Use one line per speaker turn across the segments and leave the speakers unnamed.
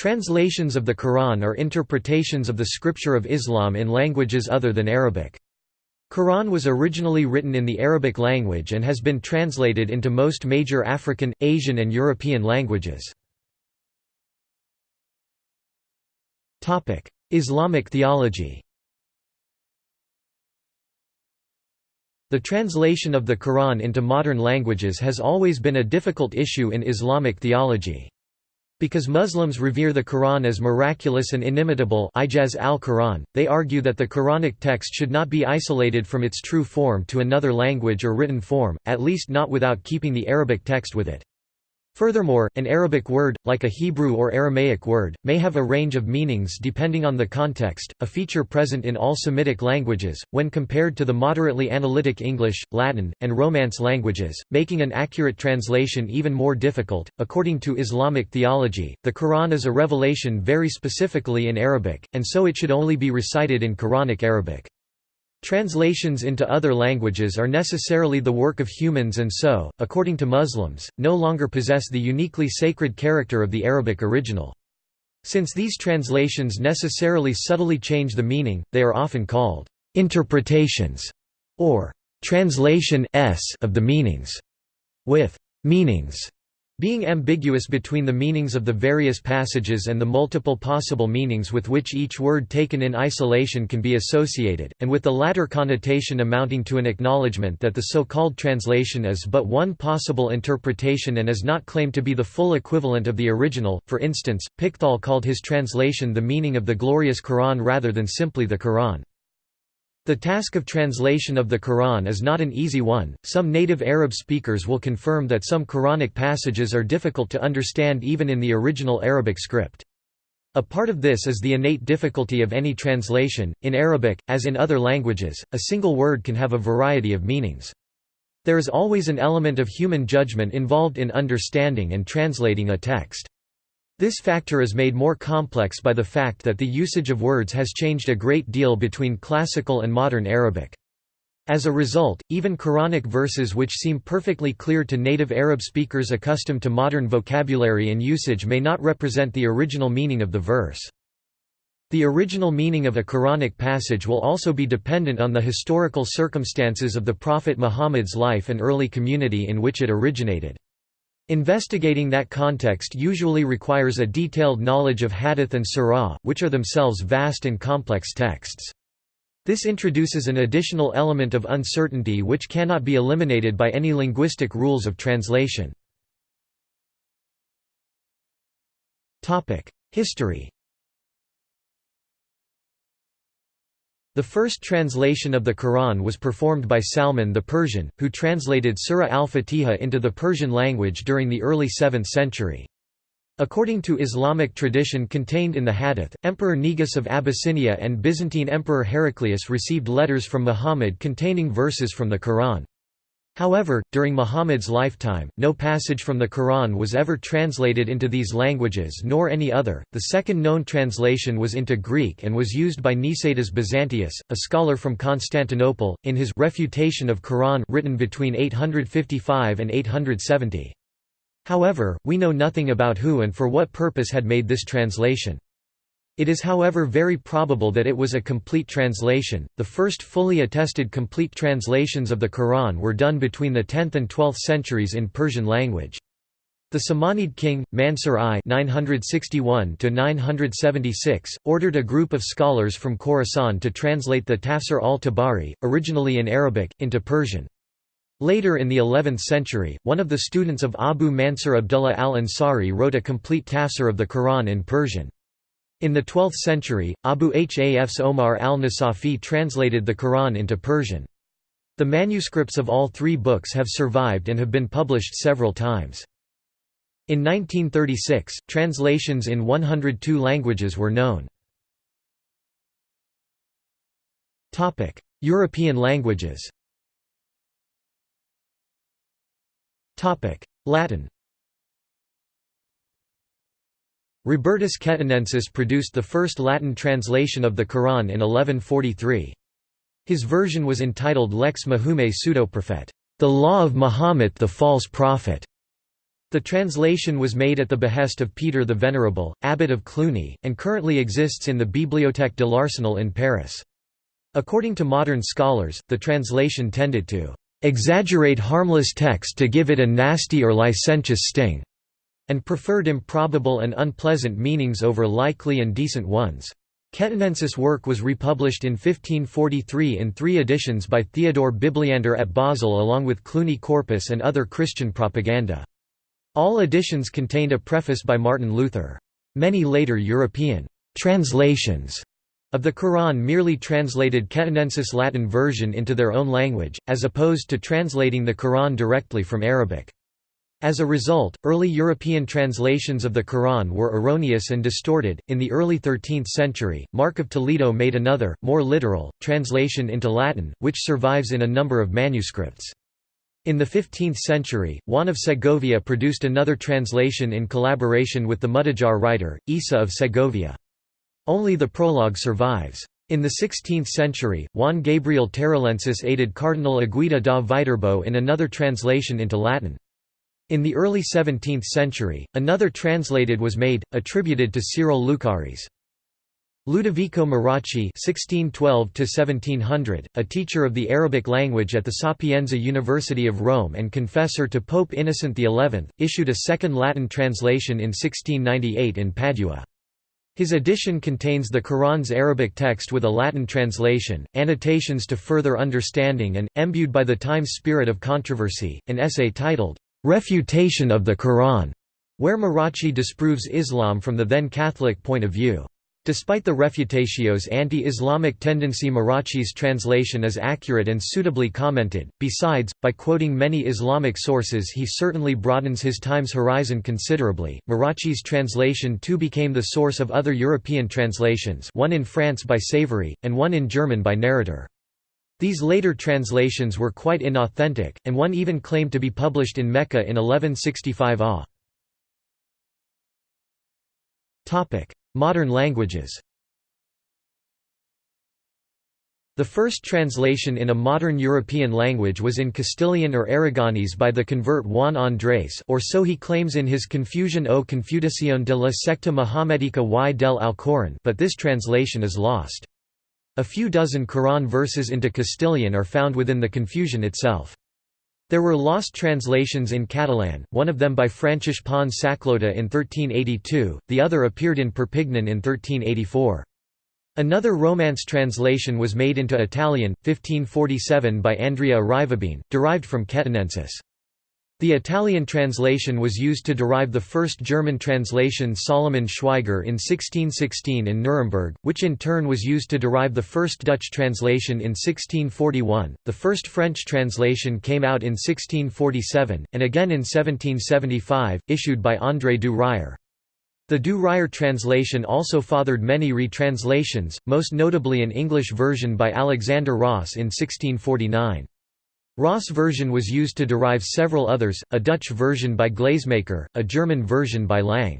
Translations of the Quran are interpretations of the scripture of Islam in languages other than Arabic. Quran was originally written in the Arabic language and has been translated into most major African, Asian and European languages. Islamic theology The translation of the Quran into modern languages has always been a difficult issue in Islamic theology. Because Muslims revere the Quran as miraculous and inimitable Ijaz al-Quran, they argue that the Quranic text should not be isolated from its true form to another language or written form, at least not without keeping the Arabic text with it. Furthermore, an Arabic word, like a Hebrew or Aramaic word, may have a range of meanings depending on the context, a feature present in all Semitic languages, when compared to the moderately analytic English, Latin, and Romance languages, making an accurate translation even more difficult. According to Islamic theology, the Quran is a revelation very specifically in Arabic, and so it should only be recited in Quranic Arabic. Translations into other languages are necessarily the work of humans and so, according to Muslims, no longer possess the uniquely sacred character of the Arabic original. Since these translations necessarily subtly change the meaning, they are often called interpretations or translation of the meanings, with meanings being ambiguous between the meanings of the various passages and the multiple possible meanings with which each word taken in isolation can be associated, and with the latter connotation amounting to an acknowledgement that the so-called translation is but one possible interpretation and is not claimed to be the full equivalent of the original. For instance, Pickthall called his translation the meaning of the glorious Quran rather than simply the Quran. The task of translation of the Quran is not an easy one. Some native Arab speakers will confirm that some Quranic passages are difficult to understand even in the original Arabic script. A part of this is the innate difficulty of any translation. In Arabic, as in other languages, a single word can have a variety of meanings. There is always an element of human judgment involved in understanding and translating a text. This factor is made more complex by the fact that the usage of words has changed a great deal between classical and modern Arabic. As a result, even Quranic verses which seem perfectly clear to native Arab speakers accustomed to modern vocabulary and usage may not represent the original meaning of the verse. The original meaning of a Quranic passage will also be dependent on the historical circumstances of the Prophet Muhammad's life and early community in which it originated. Investigating that context usually requires a detailed knowledge of hadith and surah, which are themselves vast and complex texts. This introduces an additional element of uncertainty which cannot be eliminated by any linguistic rules of translation. History The first translation of the Quran was performed by Salman the Persian, who translated Surah al-Fatiha into the Persian language during the early 7th century. According to Islamic tradition contained in the Hadith, Emperor Negus of Abyssinia and Byzantine Emperor Heraclius received letters from Muhammad containing verses from the Quran. However, during Muhammad's lifetime, no passage from the Quran was ever translated into these languages nor any other. The second known translation was into Greek and was used by Nicetas Byzantius, a scholar from Constantinople, in his Refutation of Quran written between 855 and 870. However, we know nothing about who and for what purpose had made this translation. It is however very probable that it was a complete translation. The first fully attested complete translations of the Quran were done between the 10th and 12th centuries in Persian language. The Samanid king, Mansur I (961–976), ordered a group of scholars from Khorasan to translate the Tafsir al-Tabari, originally in Arabic, into Persian. Later in the 11th century, one of the students of Abu Mansur Abdullah al-Ansari wrote a complete tafsir of the Quran in Persian. In the 12th century, Abu Hafs Omar al-Nasafi translated the Quran into Persian. The manuscripts of all three books have survived and have been published several times. In 1936, translations in 102 languages were known. European languages Latin Robertus Ketenensis produced the first Latin translation of the Quran in 1143. His version was entitled Lex Mahume Pseudoprophet, the Law of Mahomet the False Prophet. The translation was made at the behest of Peter the Venerable, abbot of Cluny, and currently exists in the Bibliothèque de l'Arsenal in Paris. According to modern scholars, the translation tended to exaggerate harmless text to give it a nasty or licentious sting, and preferred improbable and unpleasant meanings over likely and decent ones. Quétinensis' work was republished in 1543 in three editions by Theodore Bibliander at Basel along with Cluny Corpus and other Christian propaganda. All editions contained a preface by Martin Luther. Many later European translations of the Quran merely translated Quétinensis' Latin version into their own language, as opposed to translating the Quran directly from Arabic. As a result, early European translations of the Quran were erroneous and distorted. In the early 13th century, Mark of Toledo made another, more literal, translation into Latin, which survives in a number of manuscripts. In the 15th century, Juan of Segovia produced another translation in collaboration with the Mudejar writer, Isa of Segovia. Only the prologue survives. In the 16th century, Juan Gabriel Tarralensis aided Cardinal Agueda da Viterbo in another translation into Latin. In the early 17th century, another translated was made, attributed to Cyril Lucaris. Ludovico Marracci (1612–1700), a teacher of the Arabic language at the Sapienza University of Rome and confessor to Pope Innocent XI, issued a second Latin translation in 1698 in Padua. His edition contains the Quran's Arabic text with a Latin translation, annotations to further understanding and, imbued by the time's spirit of controversy, an essay titled, "'Refutation of the Quran' where Marracci disproves Islam from the then Catholic point of view. Despite the refutatio's anti-Islamic tendency Marracci's translation is accurate and suitably commented, besides, by quoting many Islamic sources he certainly broadens his time's horizon considerably. Marracci's translation too became the source of other European translations one in France by Savary, and one in German by Nerreter. These later translations were quite inauthentic, and one even claimed to be published in Mecca in 1165 AH. Modern languages The first translation in a modern European language was in Castilian or Aragonese by the convert Juan Andrés or so he claims in his Confusion o Confutación de la secta Mohammedica y del Alcorán but this translation is lost. A few dozen Quran verses into Castilian are found within the Confusion itself. There were lost translations in Catalan, one of them by Francesc Pons Saclota in 1382, the other appeared in Perpignan in 1384. Another Romance translation was made into Italian, 1547 by Andrea Arrivabene, derived from Quétinensis. The Italian translation was used to derive the first German translation Solomon Schweiger in 1616 in Nuremberg, which in turn was used to derive the first Dutch translation in 1641. The first French translation came out in 1647, and again in 1775, issued by André du Ryer. The du Ryer translation also fathered many retranslations, most notably an English version by Alexander Ross in 1649. Ross version was used to derive several others, a Dutch version by Glazemaker, a German version by Lang.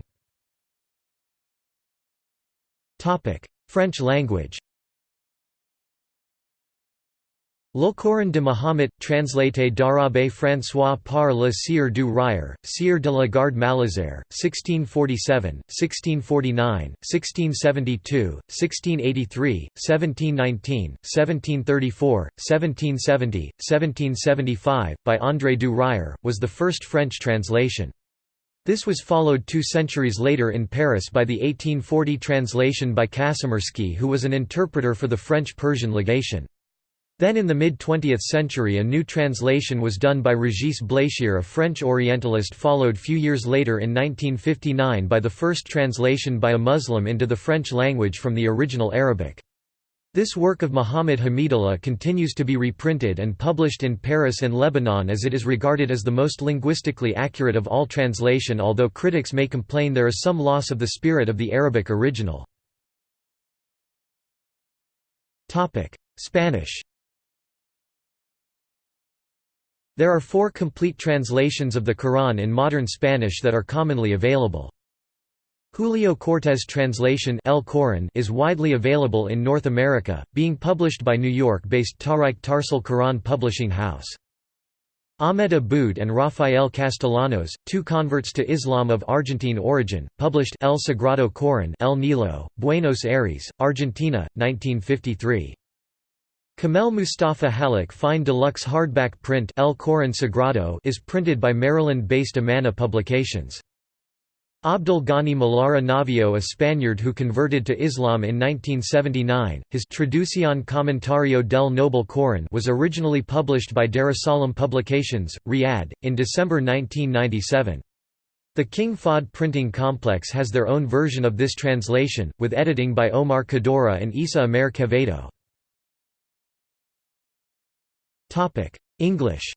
French language L'Alcoran de Mahomet, translaté d'arabe François par le Sieur du Ryer, Sieur de la Garde Malesherbes, 1647, 1649, 1672, 1683, 1719, 1734, 1770, 1775, by André du Ryer, was the first French translation. This was followed two centuries later in Paris by the 1840 translation by Kazimirski who was an interpreter for the French-Persian legation. Then in the mid-20th century a new translation was done by Régis Blachère a French Orientalist followed few years later in 1959 by the first translation by a Muslim into the French language from the original Arabic. This work of Muhammad Hamidullah continues to be reprinted and published in Paris and Lebanon as it is regarded as the most linguistically accurate of all translation although critics may complain there is some loss of the spirit of the Arabic original. Spanish There are four complete translations of the Quran in modern Spanish that are commonly available. Julio Cortez translation El Coran is widely available in North America, being published by New York-based Tahrike Tarsile Quran Publishing House. Ahmed Aboud and Rafael Castellanos, two converts to Islam of Argentine origin, published El Sagrado Corán El Nilo, Buenos Aires, Argentina, 1953. Kamel Mustafa Hallak fine deluxe hardback print El Corán Sagrado is printed by Maryland-based Amana Publications. Abdul Ghani Melara Navio a Spaniard who converted to Islam in 1979, his Traducción Comentario del Noble Corán was originally published by Darussalam Publications, Riyadh, in December 1997. The King Fahd printing complex has their own version of this translation, with editing by Omar Kaddoura and Isa Amer Quevedo. English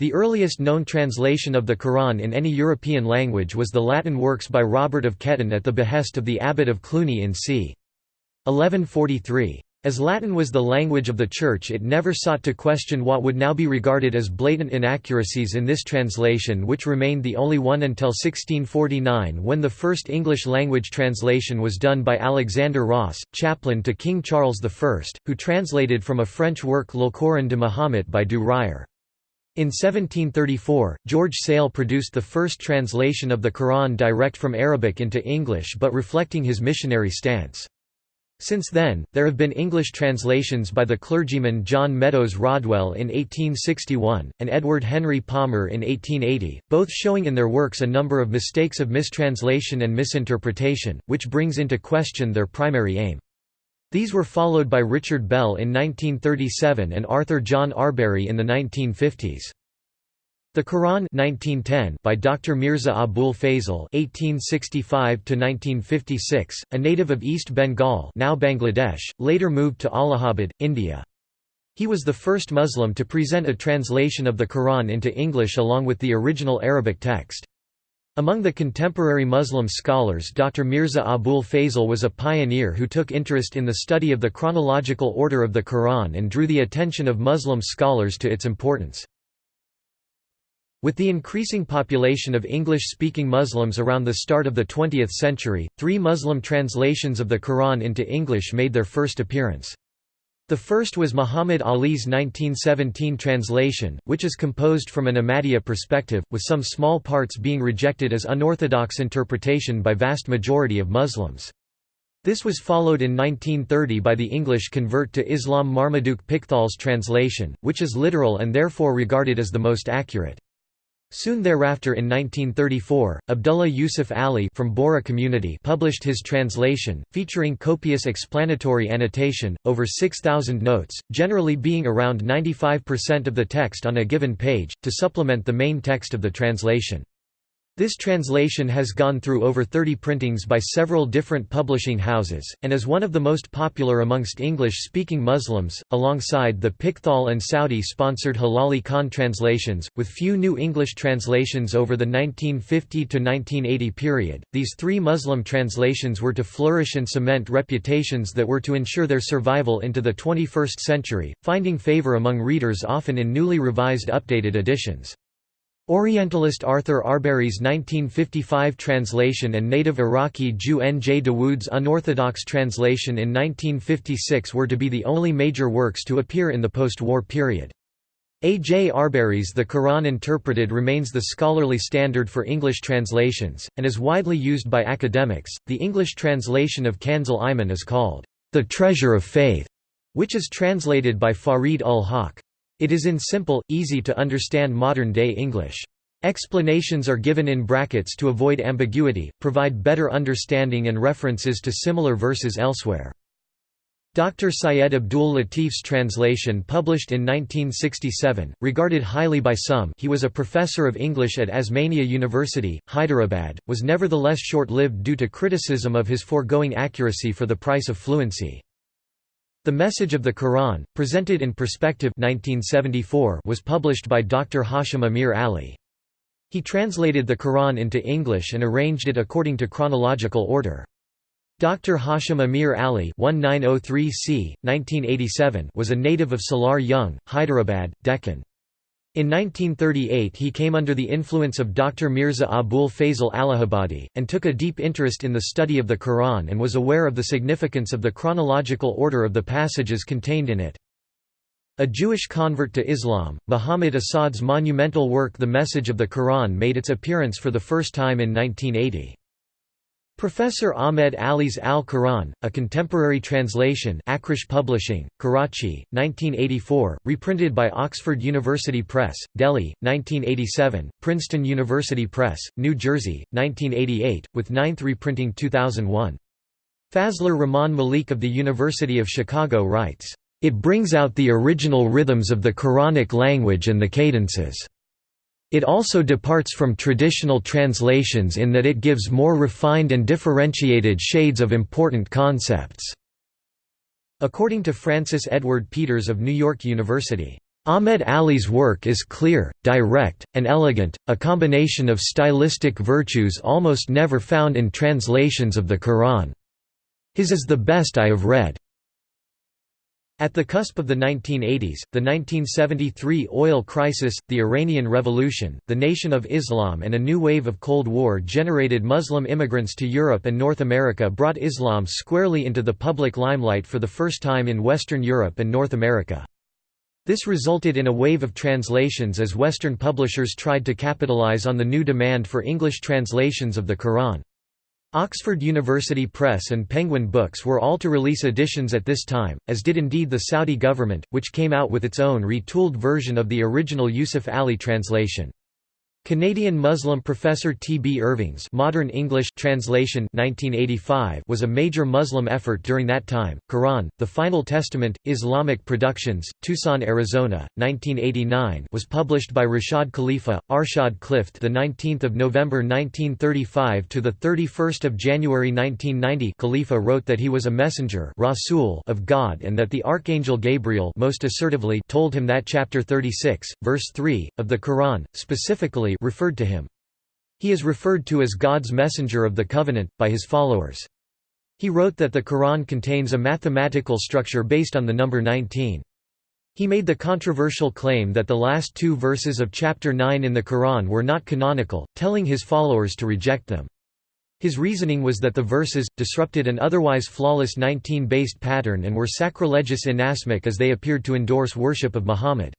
The earliest known translation of the Quran in any European language was the Latin works by Robert of Ketton at the behest of the abbot of Cluny in c. 1143. As Latin was the language of the Church it never sought to question what would now be regarded as blatant inaccuracies in this translation which remained the only one until 1649 when the first English-language translation was done by Alexander Ross, chaplain to King Charles I, who translated from a French work Le Coran de Mahomet by Du Ryer. In 1734, George Sale produced the first translation of the Quran direct from Arabic into English but reflecting his missionary stance. Since then, there have been English translations by the clergyman John Meadows Rodwell in 1861, and Edward Henry Palmer in 1880, both showing in their works a number of mistakes of mistranslation and misinterpretation, which brings into question their primary aim. These were followed by Richard Bell in 1937 and Arthur John Arberry in the 1950s. The Quran 1910 by Dr. Mirza Abul Fazl (1865–1956), a native of East Bengal, now Bangladesh, later moved to Allahabad, India. He was the first Muslim to present a translation of the Quran into English along with the original Arabic text. Among the contemporary Muslim scholars Dr. Mirza Abul Fazl was a pioneer who took interest in the study of the chronological order of the Quran and drew the attention of Muslim scholars to its importance. With the increasing population of English-speaking Muslims around the start of the 20th century, three Muslim translations of the Quran into English made their first appearance. The first was Muhammad Ali's 1917 translation, which is composed from an Ahmadiyya perspective, with some small parts being rejected as unorthodox interpretation by vast majority of Muslims. This was followed in 1930 by the English convert to Islam Marmaduke Pickthall's translation, which is literal and therefore regarded as the most accurate. Soon thereafter in 1934, Abdullah Yusuf Ali from Bohra community published his translation, featuring copious explanatory annotation, over 6,000 notes, generally being around 95% of the text on a given page, to supplement the main text of the translation. This translation has gone through over 30 printings by several different publishing houses, and is one of the most popular amongst English-speaking Muslims, alongside the Pickthall and Saudi-sponsored Hilali Khan translations, with few new English translations over the 1950–1980 period. These three Muslim translations were to flourish and cement reputations that were to ensure their survival into the 21st century, finding favor among readers often in newly revised updated editions. Orientalist Arthur Arberry's 1955 translation and native Iraqi Jew N. J. Dawood's unorthodox translation in 1956 were to be the only major works to appear in the post-war period. A. J. Arberry's The Quran Interpreted remains the scholarly standard for English translations, and is widely used by academics. The English translation of Kanzul Iman is called, The Treasure of Faith, which is translated by Farid ul Haq. It is in simple, easy to understand modern-day English. Explanations are given in brackets to avoid ambiguity, provide better understanding and references to similar verses elsewhere. Dr. Syed Abdul Latif's translation published in 1967, regarded highly by some he was a professor of English at Osmania University, Hyderabad, was nevertheless short-lived due to criticism of his foregoing accuracy for the price of fluency. The Message of the Quran, presented in Perspective 1974 was published by Dr. Hashim Amir Ali. He translated the Quran into English and arranged it according to chronological order. Dr. Hashim Amir Ali 1903 c. 1987 was a native of Salar Jung, Hyderabad, Deccan. In 1938 he came under the influence of Dr. Mirza Abul Fazl Allahabadi, and took a deep interest in the study of the Quran and was aware of the significance of the chronological order of the passages contained in it. A Jewish convert to Islam, Muhammad Asad's monumental work The Message of the Quran made its appearance for the first time in 1980. Professor Ahmed Ali's Al-Quran, a contemporary translation Akrash Publishing, Karachi, 1984, reprinted by Oxford University Press, Delhi, 1987, Princeton University Press, New Jersey, 1988, with ninth reprinting 2001. Fazlur Rahman Malik of the University of Chicago writes, it brings out the original rhythms of the Quranic language and the cadences. It also departs from traditional translations in that it gives more refined and differentiated shades of important concepts." According to Francis Edward Peters of New York University, Ahmed Ali's work is clear, direct, and elegant, a combination of stylistic virtues almost never found in translations of the Quran. His is the best I have read. At the cusp of the 1980s, the 1973 oil crisis, the Iranian Revolution, the Nation of Islam and a new wave of Cold War-generated Muslim immigrants to Europe and North America brought Islam squarely into the public limelight for the first time in Western Europe and North America. This resulted in a wave of translations as Western publishers tried to capitalize on the new demand for English translations of the Quran. Oxford University Press and Penguin Books were all to release editions at this time, as did indeed the Saudi government, which came out with its own retooled version of the original Yusuf Ali translation. Canadian Muslim professor T. B. Irving's Modern English translation 1985 was a major Muslim effort during that time. Quran, The Final Testament, Islamic Productions, Tucson, Arizona, 1989 was published by Rashad Khalifa, Arshad Clift the 19th of November 1935 to the 31st of January 1990 Khalifa wrote that he was a messenger Rasul of God and that the archangel Gabriel most assertively told him that chapter 36 verse 3 of the Quran specifically referred to him. He is referred to as God's messenger of the covenant, by his followers. He wrote that the Quran contains a mathematical structure based on the number 19. He made the controversial claim that the last two verses of chapter 9 in the Quran were not canonical, telling his followers to reject them. His reasoning was that the verses, disrupted an otherwise flawless 19-based pattern and were sacrilegious inasmuch as they appeared to endorse worship of Muhammad.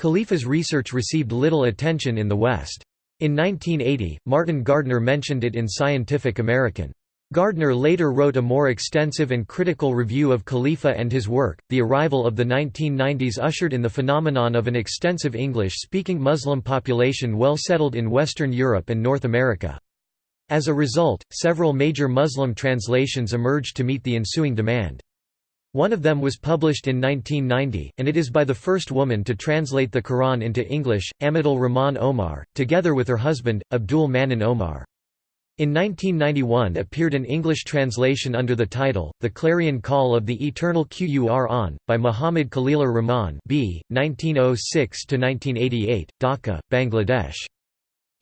Khalifa's research received little attention in the West. In 1980, Martin Gardner mentioned it in Scientific American. Gardner later wrote a more extensive and critical review of Khalifa and his work. The arrival of the 1990s ushered in the phenomenon of an extensive English speaking Muslim population well settled in Western Europe and North America. As a result, several major Muslim translations emerged to meet the ensuing demand. One of them was published in 1990, and it is by the first woman to translate the Quran into English, Amatul Rahman Omar, together with her husband, Abdul Manan Omar. In 1991 appeared an English translation under the title, The Clarion Call of the Eternal Qur'an, by Muhammad Khalilur Rahman b. 1906–1988, Dhaka, Bangladesh.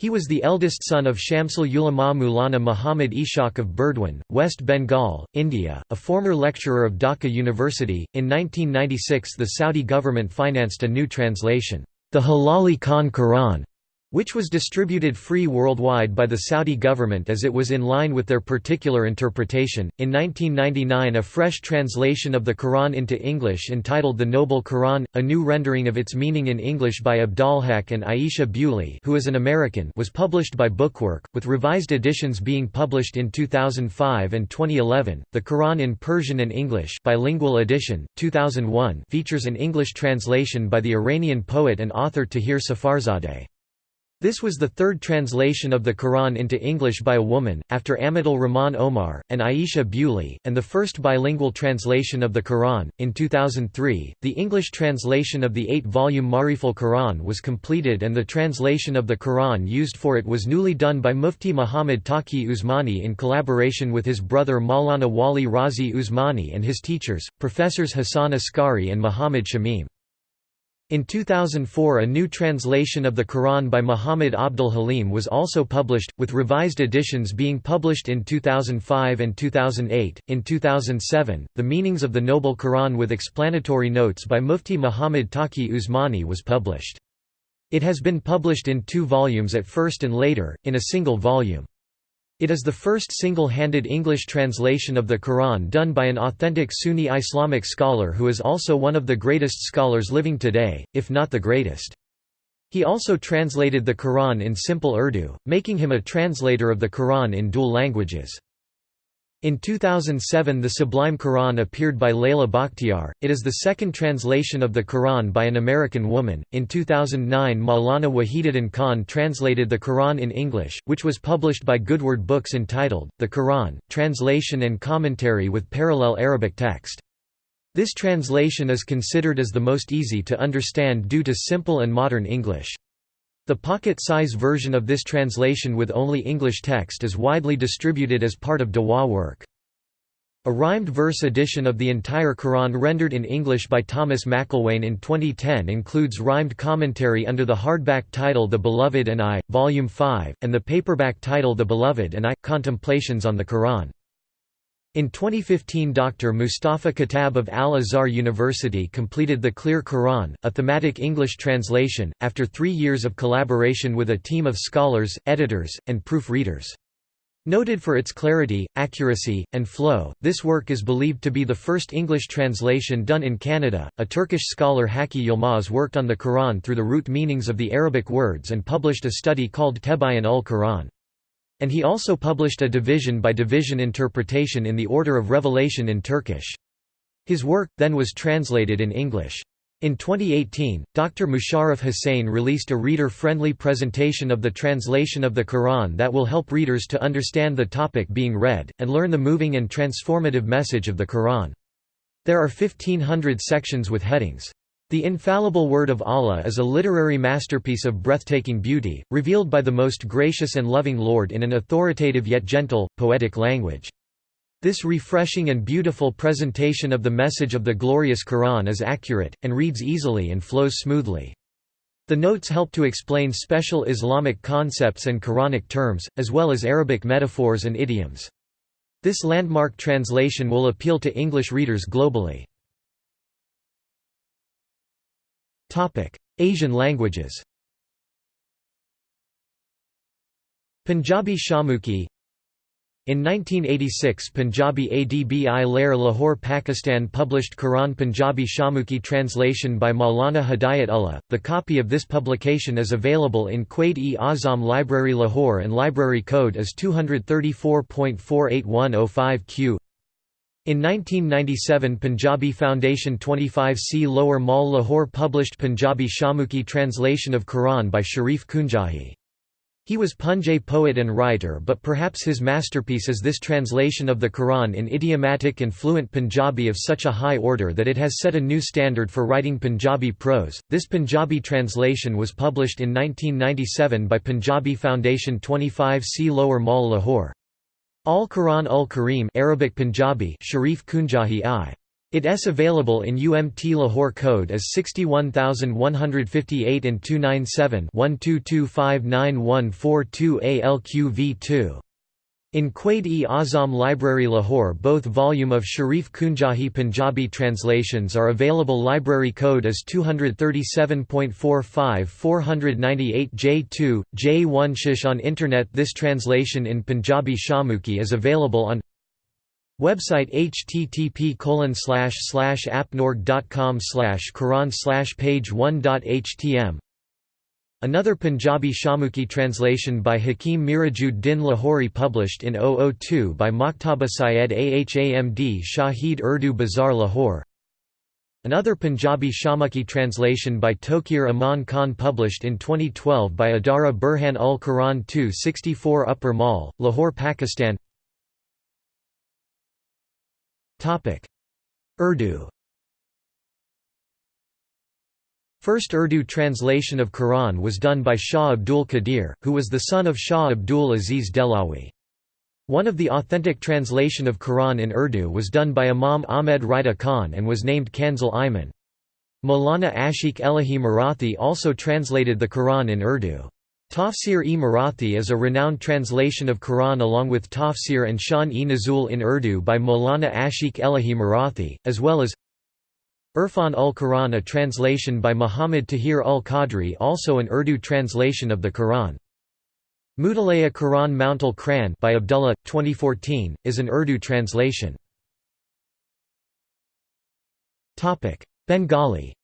He was the eldest son of Shamsul Ulama Mulana Muhammad Ishaq of Burdwan, West Bengal, India, a former lecturer of Dhaka University. In 1996, the Saudi government financed a new translation, the Hilali Khan Quran, which was distributed free worldwide by the Saudi government as it was in line with their particular interpretation. In 1999, a fresh translation of the Quran into English entitled The Noble Quran, a new rendering of its meaning in English by Abdalhaq and Aisha Bewley, who is an American, was published by Bookwork, with revised editions being published in 2005 and 2011. The Quran in Persian and English, bilingual edition, 2001, features an English translation by the Iranian poet and author Tahereh Saffarzadeh. This was the third translation of the Quran into English by a woman, after Amatul Rahman Omar, and Aisha Bewley, and the first bilingual translation of the Quran. In 2003, the English translation of the eight volume Mariful Quran was completed, and the translation of the Quran used for it was newly done by Mufti Muhammad Taqi Usmani in collaboration with his brother Maulana Wali Razi Usmani and his teachers, Professors Hassan Askari and Muhammad Shamim. In 2004 a new translation of the Quran by Muhammad Abdul Halim was also published, with revised editions being published in 2005 and 2008. In 2007, The Meanings of the Noble Quran with explanatory notes by Mufti Muhammad Taqi Usmani was published. It has been published in two volumes at first and later, in a single volume. It is the first single-handed English translation of the Quran done by an authentic Sunni Islamic scholar who is also one of the greatest scholars living today, if not the greatest. He also translated the Quran in simple Urdu, making him a translator of the Quran in dual languages. In 2007 the Sublime Quran appeared by Laleh Bakhtiar, it is the second translation of the Quran by an American woman. In 2009 Maulana Wahiduddin Khan translated the Quran in English, which was published by Goodword Books entitled, The Quran, Translation and Commentary with Parallel Arabic Text. This translation is considered as the most easy to understand due to simple and modern English. The pocket-size version of this translation with only English text is widely distributed as part of Dawa work. A rhymed verse edition of the entire Quran rendered in English by Thomas McIlwain in 2010 includes rhymed commentary under the hardback title The Beloved and I, Volume 5, and the paperback title The Beloved and I, Contemplations on the Quran. In 2015 Dr. Mustafa Khattab of Al-Azhar University completed the Clear Quran, a thematic English translation, after three years of collaboration with a team of scholars, editors, and proofreaders. Noted for its clarity, accuracy, and flow, this work is believed to be the first English translation done in Canada. A Turkish scholar Haki Yilmaz worked on the Quran through the root meanings of the Arabic words and published a study called Tebayan ul Quran. And he also published a division-by-division interpretation in the Order of Revelation in Turkish. His work, then was translated in English. In 2018, Dr. Musharraf Hussain released a reader-friendly presentation of the translation of the Quran that will help readers to understand the topic being read, and learn the moving and transformative message of the Quran. There are 1500 sections with headings. The Infallible Word of Allah is a literary masterpiece of breathtaking beauty, revealed by the most gracious and loving Lord in an authoritative yet gentle, poetic language. This refreshing and beautiful presentation of the message of the glorious Quran is accurate, and reads easily and flows smoothly. The notes help to explain special Islamic concepts and Quranic terms, as well as Arabic metaphors and idioms. This landmark translation will appeal to English readers globally. Asian languages. Punjabi Shahmukhi in 1986 Punjabi Adbi Lair Lahore Pakistan published Quran Punjabi Shahmukhi translation by Maulana Hidayat Ullah. The copy of this publication is available in Quaid-e-Azam Library Lahore and library code is 234.48105 Q in 1997 Punjabi Foundation 25C Lower Mall Lahore published Punjabi Shahmukhi translation of Quran by Sharif Kunjahi. He was Punjabi poet and writer but perhaps his masterpiece is this translation of the Quran in idiomatic and fluent Punjabi of such a high order that it has set a new standard for writing Punjabi prose. This Punjabi translation was published in 1997 by Punjabi Foundation 25C Lower Mall Lahore. Al-Quran ul-Kareem Arabic Punjabi Sharif Kunjahi I. It is available in UMT Lahore code as 61158 and 297-12259142 ALQV2. In Quaid-e-Azam Library Lahore both volume of Sharif Kunjahi Punjabi translations are available. Library code is 237.45 J2, J1 Shish on Internet. This translation in Punjabi Shamuki is available on Website http appnorg.com quran page 1.htm Another Punjabi Shahmukhi translation by Hakim Mirajud Din Lahori published in 002 by Maktaba Syed Ahamd Shahid Urdu Bazaar Lahore. Another Punjabi Shahmukhi translation by Tokir Aman Khan published in 2012 by Adara Burhan ul Quran 264 Upper Mall, Lahore Pakistan Urdu First Urdu translation of Quran was done by Shah Abdul Qadir, who was the son of Shah Abdul Aziz Dehlawi. One of the authentic translation of Quran in Urdu was done by Imam Ahmed Rida Khan and was named Kanzul Iman. Maulana Ashiq Elahi Marathi also translated the Quran in Urdu. Tafsir-e Marathi is a renowned translation of Quran along with Tafsir and Shan-e Nuzul in Urdu by Maulana Ashiq Elahi Marathi, as well as Irfan ul Quran a translation by Muhammad Tahir ul Qadri also an Urdu translation of the Quran. Mutaalaya Quran Mountal Quran by Abdullah, 2014, is an Urdu translation. Bengali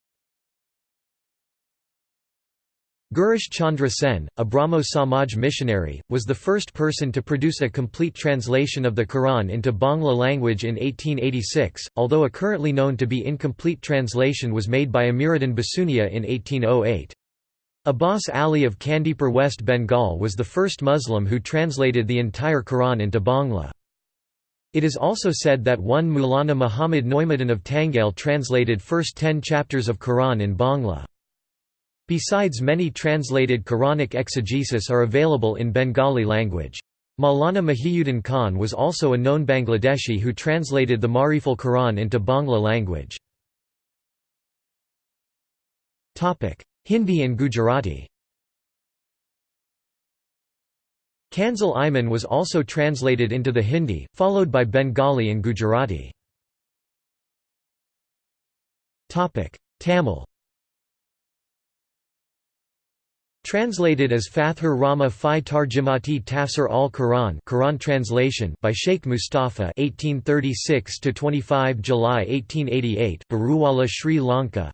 Girish Chandra Sen, a Brahmo Samaj missionary, was the first person to produce a complete translation of the Quran into Bangla language in 1886, although a currently known to be incomplete translation was made by Amiruddin Basunia in 1808. Abbas Ali of Kandipur West Bengal was the first Muslim who translated the entire Quran into Bangla. It is also said that one Mulana Muhammad Noimuddin of Tangail translated first ten chapters of Quran in Bangla. Besides many translated Quranic exegesis are available in Bengali language. Maulana Mahiuddin Khan was also a known Bangladeshi who translated the Mariful Quran into Bangla language. Hindi and Gujarati Kanzul Iman was also translated into the Hindi, followed by Bengali and Gujarati. Tamil Translated as Fathur Rama Fi Tarjimati Tafsir al-Quran Quran translation by Sheikh Mustafa 1836 to 25 July 1888 Baruwala Sri Lanka.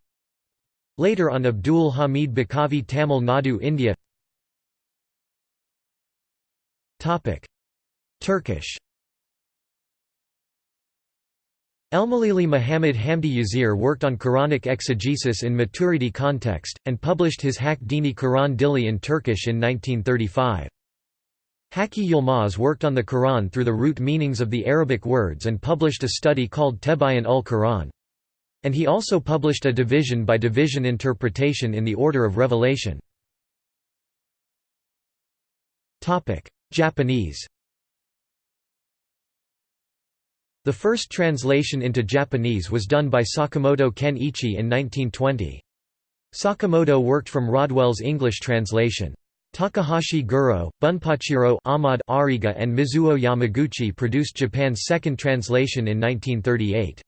Later on Abdul Hamid Bakavi Tamil Nadu India. Topic. Turkish Elmalili Muhammad Hamdi Yazir worked on Quranic exegesis in maturity context, and published his Hak Dini Quran Dili in Turkish in 1935. Haki Yilmaz worked on the Quran through the root meanings of the Arabic words and published a study called Tebayan ul Quran. And he also published a division-by-division interpretation in the Order of Revelation. Japanese The first translation into Japanese was done by Sakamoto Ken Ichi in 1920. Sakamoto worked from Rodwell's English translation. Takahashi Guro, Bunpachiro Ahmad Ariga and Mizuo Yamaguchi produced Japan's second translation in 1938.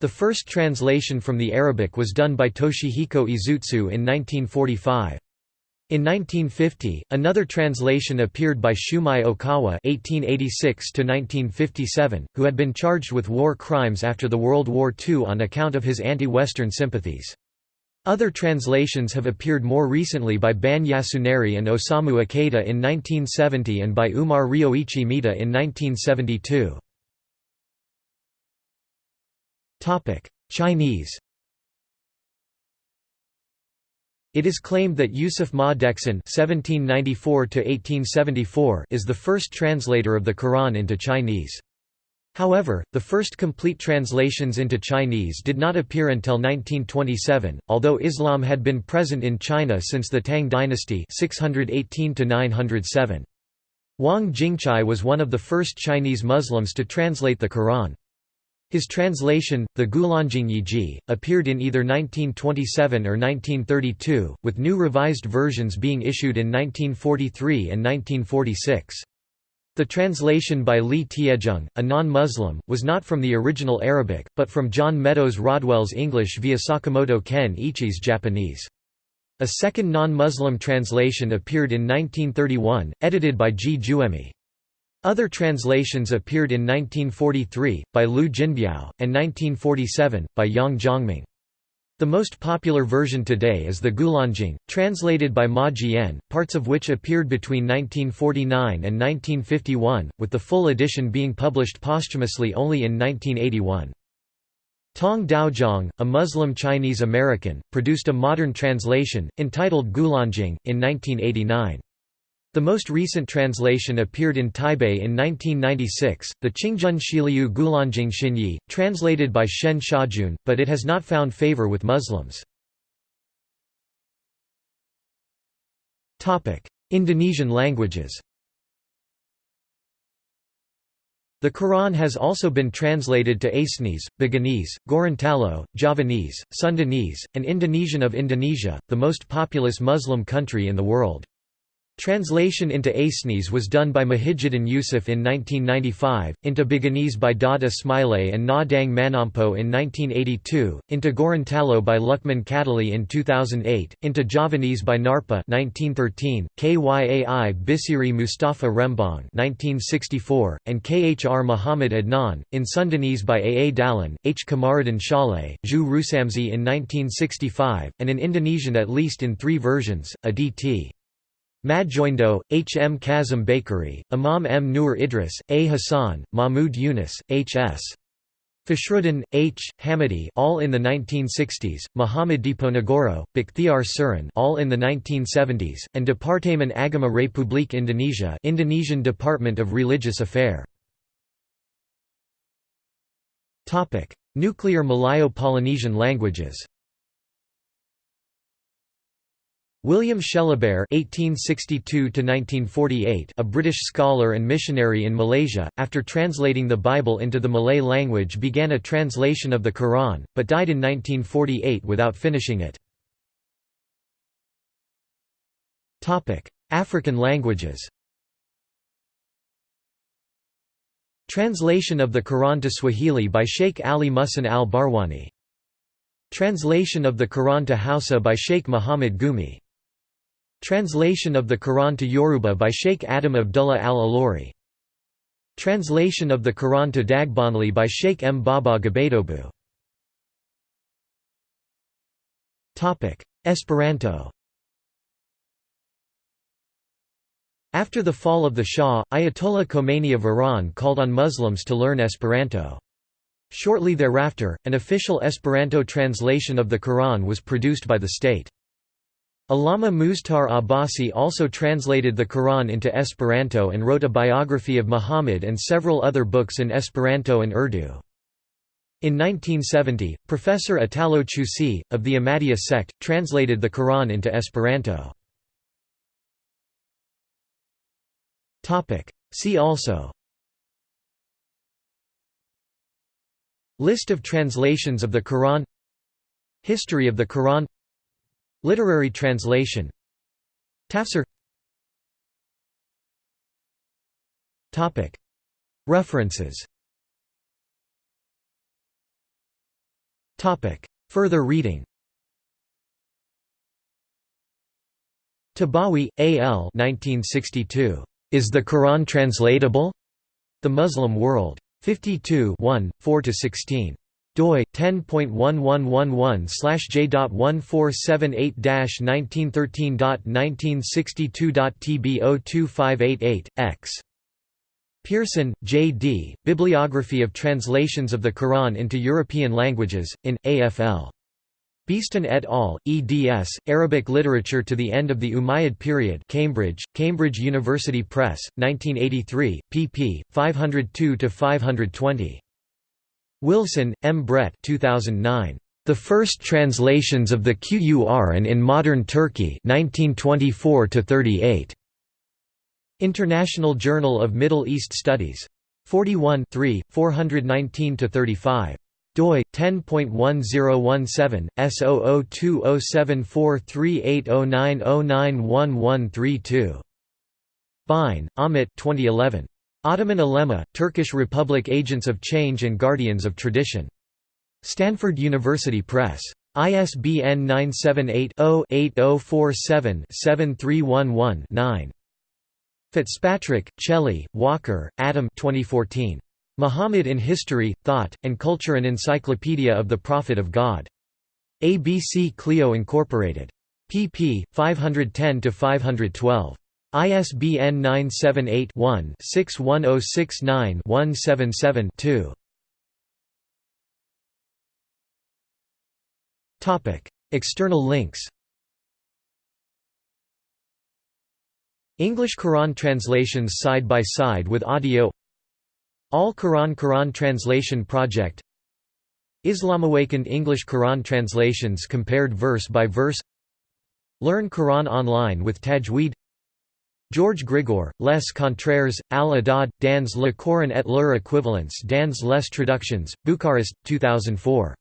The first translation from the Arabic was done by Toshihiko Izutsu in 1945. In 1950, another translation appeared by Shumei Okawa (1886–1957), who had been charged with war crimes after the World War II on account of his anti-Western sympathies. Other translations have appeared more recently by Ban Yasunari and Osamu Ikeda in 1970 and by Umar Ryoichi Mita in 1972. Chinese It is claimed that Yusuf Ma Deksan (1794–1874) is the first translator of the Quran into Chinese. However, the first complete translations into Chinese did not appear until 1927, although Islam had been present in China since the Tang dynasty 618 907. Wang Jingzhai was one of the first Chinese Muslims to translate the Quran. His translation, the Gulanjing Yiji, appeared in either 1927 or 1932, with new revised versions being issued in 1943 and 1946. The translation by Li Tiezheng, a non-Muslim, was not from the original Arabic, but from John Meadows Rodwell's English via Sakamoto Ken Ichi's Japanese. A second non-Muslim translation appeared in 1931, edited by Ji Juemi. Other translations appeared in 1943, by Liu Jinbiao, and 1947, by Yang Zhongming. The most popular version today is the Gulanjing, translated by Ma Jian, parts of which appeared between 1949 and 1951, with the full edition being published posthumously only in 1981. Tong Daozhong, a Muslim Chinese American, produced a modern translation, entitled Gulanjing, in 1989. The most recent translation appeared in Taipei in 1996, the Qingjun Shiliu Gulanjing Xinyi, translated by Shen Xiaojun, but it has not found favor with Muslims. Indonesian languages The Quran has also been translated to Acehnese, Buginese, Gorontalo, Javanese, Sundanese, and Indonesian of Indonesia, the most populous Muslim country in the world. Translation into Acehnese was done by Muhijjuddin Yusuf in 1995, into Buginese by Daud Ismaileh and Na Dang Manampo in 1982, into Gorontalo by Lukman Kadali in 2008, into Javanese by Narpa 1913, Kyai Bisri Mustafa Rembang 1964, and Khr Muhammad Adnan, in Sundanese by Aa Dallin, H. Kamaruddin Shaleh, Zhu Rusamzi in 1965, and in Indonesian at least in three versions, a D.T. Madjoindo, H. M. Kazim Bakery, Imam M. Nur Idris, A. Hassan, Mahmud Yunus, H. S. Fashruddin, H. Hamidi all in the 1960s, Muhammad Diponegoro, Bakhtiar Surin all in the 1970s, and Departemen Agama Republik Indonesia Indonesian Department of Religious Affair. Nuclear Malayo-Polynesian languages William Shellabear (1862–1948), a British scholar and missionary in Malaysia, after translating the Bible into the Malay language, began a translation of the Quran, but died in 1948 without finishing it. Topic: African languages. Translation of the Quran to Swahili by Sheikh Ali Muhsin al-Barwani. Translation of the Quran to Hausa by Sheikh Muhammad Gumi. Translation of the Quran to Yoruba by Sheikh Adam Abdullah al-Alori. Translation of the Quran to Dagbanli by Sheikh M. Baba Gbetobu. Esperanto After the fall of the Shah, Ayatollah Khomeini of Iran called on Muslims to learn Esperanto. Shortly thereafter, an official Esperanto translation of the Quran was produced by the state. Allama Muztar Abbasi also translated the Quran into Esperanto and wrote a biography of Muhammad and several other books in Esperanto and Urdu. In 1970, Professor Italo Chiussi, of the Ahmadiyya sect, translated the Quran into Esperanto. See also List of translations of the Quran History of the Quran Literary translation Tafsir References Further reading Tibawi, A. L. 1962. Is the Quran translatable? The Muslim World. 52 1, 4–16 doi 10.1111/j.1478-1913.1962.tb02588 x Pearson, J. D., Bibliography of Translations of the Quran into European Languages, in, AFL. Beeston et al., eds. Arabic Literature to the End of the Umayyad Period Cambridge, Cambridge University Press, 1983, pp. 502–520. Wilson, M. Brett 2009. The First Translations of the Qur'an in Modern Turkey 1924 38. International Journal of Middle East Studies. 41 419–35 doi 10.1017 S0020743809091132 Bein, Amit 2011 Ottoman Ulema, Turkish Republic Agents of Change and Guardians of Tradition. Stanford University Press. ISBN 978-0-8047-7311-9. Fitzpatrick, Coeli, Walker, Adam 2014. Muhammad in History, Thought, and Culture An Encyclopedia of the Prophet of God. ABC Clio Incorporated. pp. 510–512. ISBN 978-1-61069-177-2. External links. English Quran translations side by side with audio. All Quran Quran Translation Project. Islamawakened English Quran translations compared verse by verse. Learn Quran online with Tajweed George Grigore, Les Contraires, Al-Adad, dans le Coran et leur équivalence dans les traductions, Bucharest, 2004.